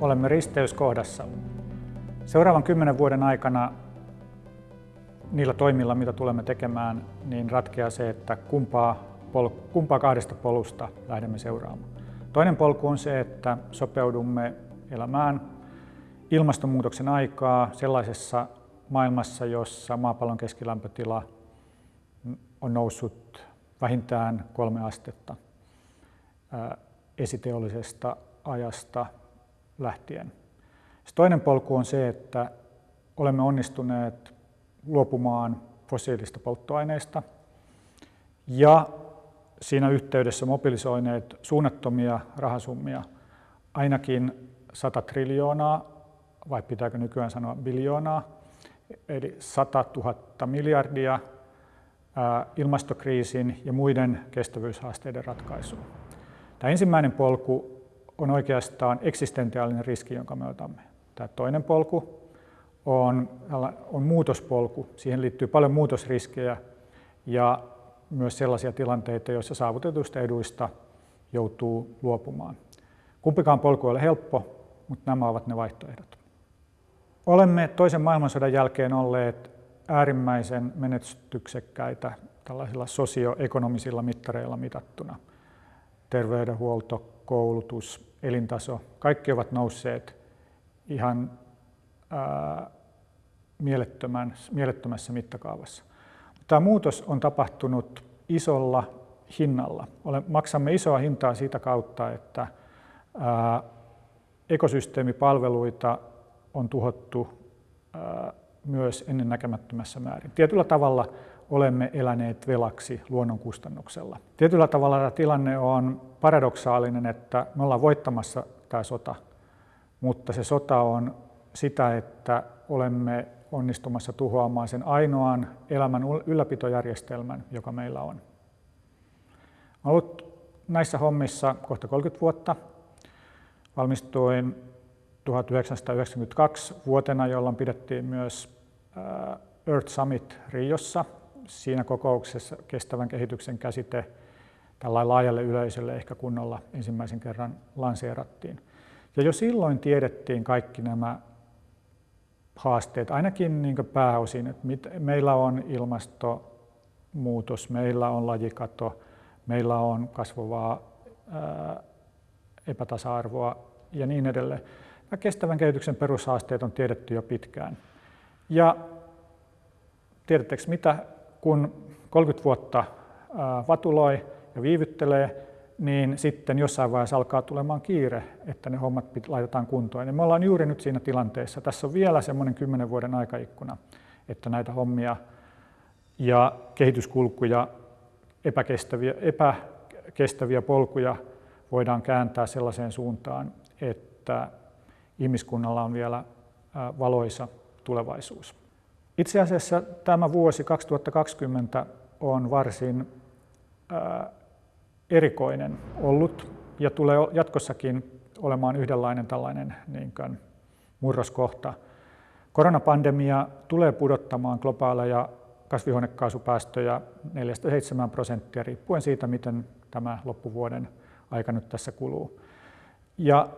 Olemme risteyskohdassa. Seuraavan kymmenen vuoden aikana niillä toimilla, mitä tulemme tekemään, niin ratkeaa se, että kumpaa, pol- kumpaa kahdesta polusta lähdemme seuraamaan. Toinen polku on se, että sopeudumme elämään ilmastonmuutoksen aikaa sellaisessa maailmassa, jossa maapallon keskilämpötila on noussut vähintään kolme astetta esiteollisesta ajasta lähtien. Se toinen polku on se, että olemme onnistuneet luopumaan fossiilista polttoaineista ja siinä yhteydessä mobilisoineet suunnattomia rahasummia, ainakin 100 triljoonaa, vai pitääkö nykyään sanoa biljoonaa, eli 100 000 miljardia ilmastokriisin ja muiden kestävyyshaasteiden ratkaisuun. Tämä ensimmäinen polku on oikeastaan eksistentiaalinen riski, jonka me otamme. Tämä toinen polku on, on muutospolku. Siihen liittyy paljon muutosriskejä ja myös sellaisia tilanteita, joissa saavutetuista eduista joutuu luopumaan. Kumpikaan polku ei ole helppo, mutta nämä ovat ne vaihtoehdot. Olemme toisen maailmansodan jälkeen olleet äärimmäisen menestyksekkäitä tällaisilla sosioekonomisilla mittareilla mitattuna. Terveydenhuolto, koulutus, elintaso, kaikki ovat nousseet ihan ää, mielettömässä mittakaavassa. Tämä muutos on tapahtunut isolla hinnalla. Maksamme isoa hintaa siitä kautta, että ää, ekosysteemipalveluita on tuhottu ää, myös ennennäkemättömässä määrin. Tietyllä tavalla olemme eläneet velaksi luonnon kustannuksella. Tietyllä tavalla tämä tilanne on paradoksaalinen, että me ollaan voittamassa tämä sota, mutta se sota on sitä, että olemme onnistumassa tuhoamaan sen ainoan elämän ylläpitojärjestelmän, joka meillä on. Olen ollut näissä hommissa kohta 30 vuotta. Valmistuin 1992 vuotena, jolloin pidettiin myös Earth Summit Riossa. Siinä kokouksessa kestävän kehityksen käsite tällä laajalle yleisölle ehkä kunnolla ensimmäisen kerran lanseerattiin. Ja jo silloin tiedettiin kaikki nämä haasteet, ainakin niin pääosin, että meillä on ilmastonmuutos, meillä on lajikato, meillä on kasvavaa epätasa-arvoa ja niin edelleen. Nämä kestävän kehityksen perushaasteet on tiedetty jo pitkään. Ja tiedättekö mitä, kun 30 vuotta vatuloi ja viivyttelee, niin sitten jossain vaiheessa alkaa tulemaan kiire, että ne hommat laitetaan kuntoon. Ja me ollaan juuri nyt siinä tilanteessa. Tässä on vielä semmoinen kymmenen vuoden aikaikkuna, että näitä hommia ja kehityskulkuja, epäkestäviä, epäkestäviä polkuja voidaan kääntää sellaiseen suuntaan, että ihmiskunnalla on vielä valoisa tulevaisuus. Itse asiassa tämä vuosi 2020 on varsin erikoinen ollut ja tulee jatkossakin olemaan yhdenlainen tällainen niin kuin murroskohta. Koronapandemia tulee pudottamaan globaaleja kasvihuonekaasupäästöjä 4-7 prosenttia riippuen siitä, miten tämä loppuvuoden aika nyt tässä kuluu. Ja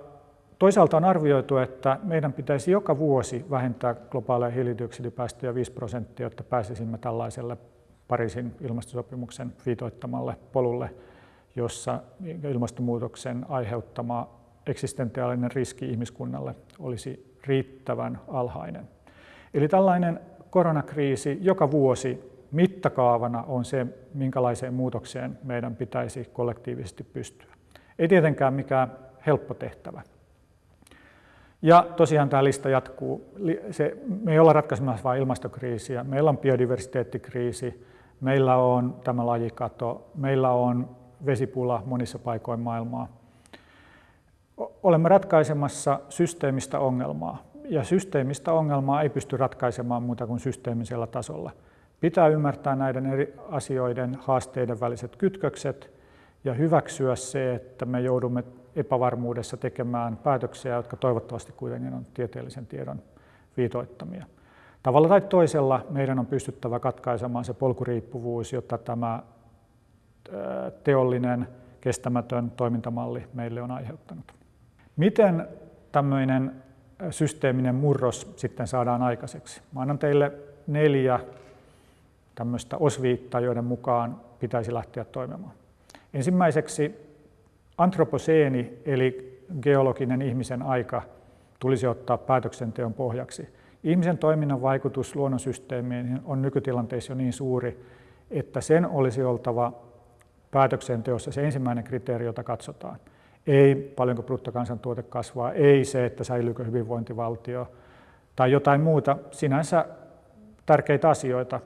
toisaalta on arvioitu, että meidän pitäisi joka vuosi vähentää globaaleja hiilidioksidipäästöjä 5 prosenttia, jotta pääsisimme tällaiselle Pariisin ilmastosopimuksen viitoittamalle polulle jossa ilmastonmuutoksen aiheuttama eksistentiaalinen riski ihmiskunnalle olisi riittävän alhainen. Eli tällainen koronakriisi joka vuosi mittakaavana on se, minkälaiseen muutokseen meidän pitäisi kollektiivisesti pystyä. Ei tietenkään mikään helppo tehtävä. Ja tosiaan tämä lista jatkuu. Se, me ei olla ratkaisemassa vain ilmastokriisiä. Meillä on biodiversiteettikriisi, meillä on tämä lajikato, meillä on vesipula monissa paikoin maailmaa. Olemme ratkaisemassa systeemistä ongelmaa, ja systeemistä ongelmaa ei pysty ratkaisemaan muuta kuin systeemisellä tasolla. Pitää ymmärtää näiden eri asioiden haasteiden väliset kytkökset ja hyväksyä se, että me joudumme epävarmuudessa tekemään päätöksiä, jotka toivottavasti kuitenkin on tieteellisen tiedon viitoittamia. Tavalla tai toisella meidän on pystyttävä katkaisemaan se polkuriippuvuus, jotta tämä teollinen kestämätön toimintamalli meille on aiheuttanut. Miten tämmöinen systeeminen murros sitten saadaan aikaiseksi? Mä annan teille neljä tämmöistä osviittaa, joiden mukaan pitäisi lähteä toimimaan. Ensimmäiseksi antroposeeni eli geologinen ihmisen aika tulisi ottaa päätöksenteon pohjaksi. Ihmisen toiminnan vaikutus luonnonsysteemiin on nykytilanteessa jo niin suuri, että sen olisi oltava päätöksenteossa se ensimmäinen kriteeri, jota katsotaan. Ei paljonko bruttokansantuote kasvaa, ei se, että säilyykö hyvinvointivaltio tai jotain muuta sinänsä tärkeitä asioita.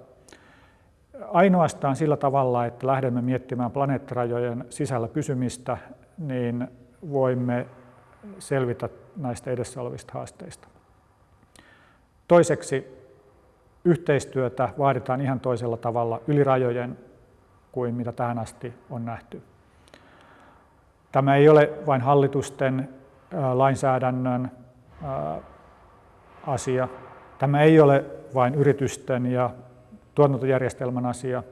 Ainoastaan sillä tavalla, että lähdemme miettimään planeettarajojen sisällä pysymistä, niin voimme selvitä näistä edessä olevista haasteista. Toiseksi yhteistyötä vaaditaan ihan toisella tavalla yli rajojen kuin mitä tähän asti on nähty. Tämä ei ole vain hallitusten lainsäädännön asia. Tämä ei ole vain yritysten ja tuotantojärjestelmän asia.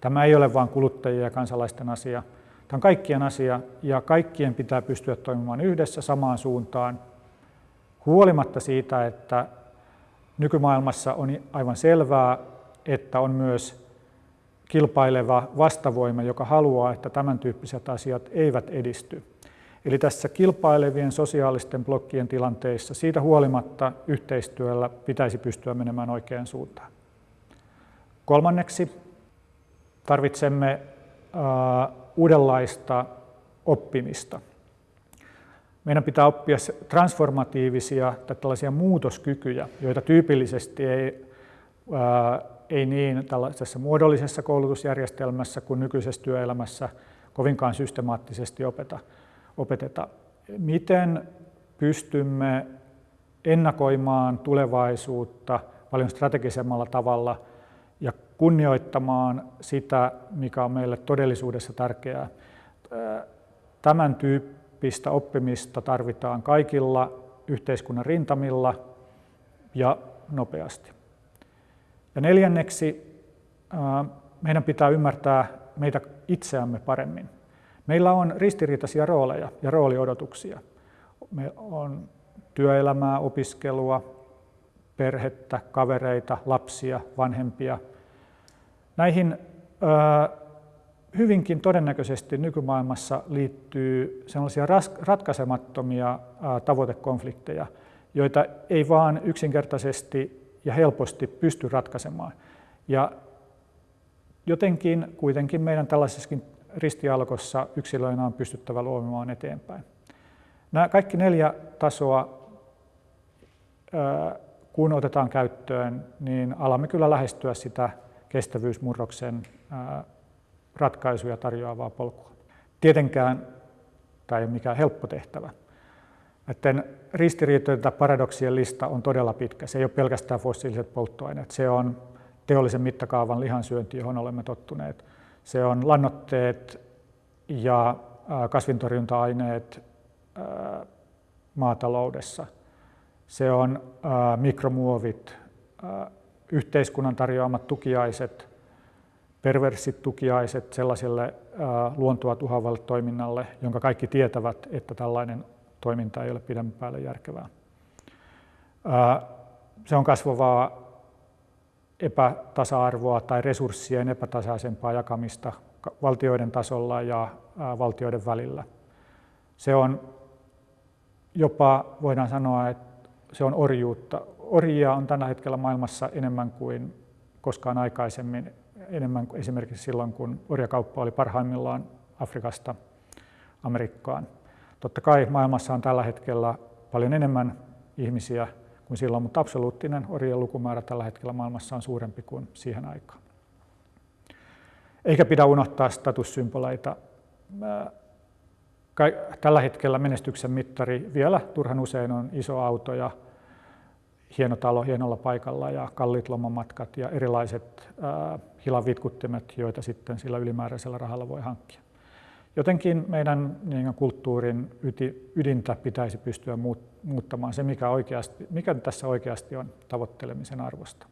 Tämä ei ole vain kuluttajien ja kansalaisten asia. Tämä on kaikkien asia ja kaikkien pitää pystyä toimimaan yhdessä samaan suuntaan, huolimatta siitä, että nykymaailmassa on aivan selvää, että on myös kilpaileva vastavoima, joka haluaa, että tämän tyyppiset asiat eivät edisty. Eli tässä kilpailevien sosiaalisten blokkien tilanteissa siitä huolimatta yhteistyöllä pitäisi pystyä menemään oikeaan suuntaan. Kolmanneksi tarvitsemme uudenlaista oppimista. Meidän pitää oppia transformatiivisia tai tällaisia muutoskykyjä, joita tyypillisesti ei, ää, ei niin tällaisessa muodollisessa koulutusjärjestelmässä kuin nykyisessä työelämässä kovinkaan systemaattisesti opeta, opeteta. Miten pystymme ennakoimaan tulevaisuutta paljon strategisemmalla tavalla ja kunnioittamaan sitä, mikä on meille todellisuudessa tärkeää. Tämän tyyppistä oppimista tarvitaan kaikilla yhteiskunnan rintamilla ja nopeasti. Ja neljänneksi meidän pitää ymmärtää meitä itseämme paremmin. Meillä on ristiriitaisia rooleja ja rooliodotuksia. Me on työelämää, opiskelua, perhettä, kavereita, lapsia, vanhempia. Näihin hyvinkin todennäköisesti nykymaailmassa liittyy sellaisia ratkaisemattomia tavoitekonflikteja, joita ei vaan yksinkertaisesti ja helposti pysty ratkaisemaan. Ja jotenkin kuitenkin meidän tällaisessakin ristialkossa yksilöinä on pystyttävä luomaan eteenpäin. Nämä kaikki neljä tasoa, kun otetaan käyttöön, niin alamme kyllä lähestyä sitä kestävyysmurroksen ratkaisuja tarjoavaa polkua. Tietenkään tämä ei ole mikään helppo tehtävä. Näiden ristiriitojen tai paradoksien lista on todella pitkä. Se ei ole pelkästään fossiiliset polttoaineet. Se on teollisen mittakaavan lihansyönti, johon olemme tottuneet. Se on lannoitteet ja kasvintorjunta-aineet maataloudessa. Se on mikromuovit, yhteiskunnan tarjoamat tukiaiset, perversit tukiaiset sellaiselle luontoa tuhoavalle toiminnalle, jonka kaikki tietävät, että tällainen toiminta ei ole pidemmän päälle järkevää. Se on kasvavaa epätasa-arvoa tai resurssien epätasaisempaa jakamista valtioiden tasolla ja valtioiden välillä. Se on jopa, voidaan sanoa, että se on orjuutta. Orjia on tällä hetkellä maailmassa enemmän kuin koskaan aikaisemmin, enemmän kuin esimerkiksi silloin, kun orjakauppa oli parhaimmillaan Afrikasta Amerikkaan. Totta kai maailmassa on tällä hetkellä paljon enemmän ihmisiä kuin silloin, mutta absoluuttinen orjien lukumäärä tällä hetkellä maailmassa on suurempi kuin siihen aikaan. Eikä pidä unohtaa statussymboleita. Tällä hetkellä menestyksen mittari vielä turhan usein on iso auto ja hieno talo hienolla paikalla ja kalliit lomamatkat ja erilaiset äh, hilavitkuttimet, joita sitten sillä ylimääräisellä rahalla voi hankkia. Jotenkin meidän niin kulttuurin ydintä pitäisi pystyä muuttamaan se, mikä, oikeasti, mikä tässä oikeasti on tavoittelemisen arvosta.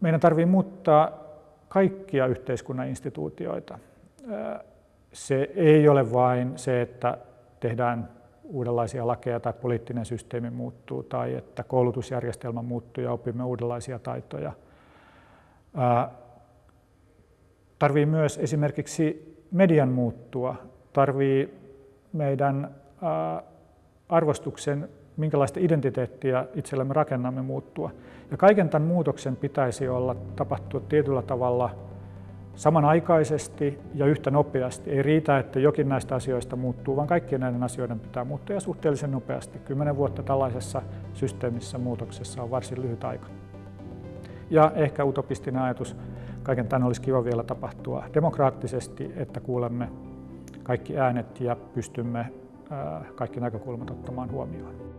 Meidän tarvitsee muuttaa kaikkia yhteiskunnan instituutioita. Se ei ole vain se, että tehdään uudenlaisia lakeja tai poliittinen systeemi muuttuu tai että koulutusjärjestelmä muuttuu ja opimme uudenlaisia taitoja. Tarvii myös esimerkiksi median muuttua, tarvii meidän arvostuksen, minkälaista identiteettiä itsellemme rakennamme muuttua. Ja kaiken tämän muutoksen pitäisi olla tapahtua tietyllä tavalla samanaikaisesti ja yhtä nopeasti. Ei riitä, että jokin näistä asioista muuttuu, vaan kaikkien näiden asioiden pitää muuttua ja suhteellisen nopeasti. Kymmenen vuotta tällaisessa systeemissä muutoksessa on varsin lyhyt aika. Ja ehkä utopistinen ajatus, kaiken tämän olisi kiva vielä tapahtua demokraattisesti, että kuulemme kaikki äänet ja pystymme kaikki näkökulmat ottamaan huomioon.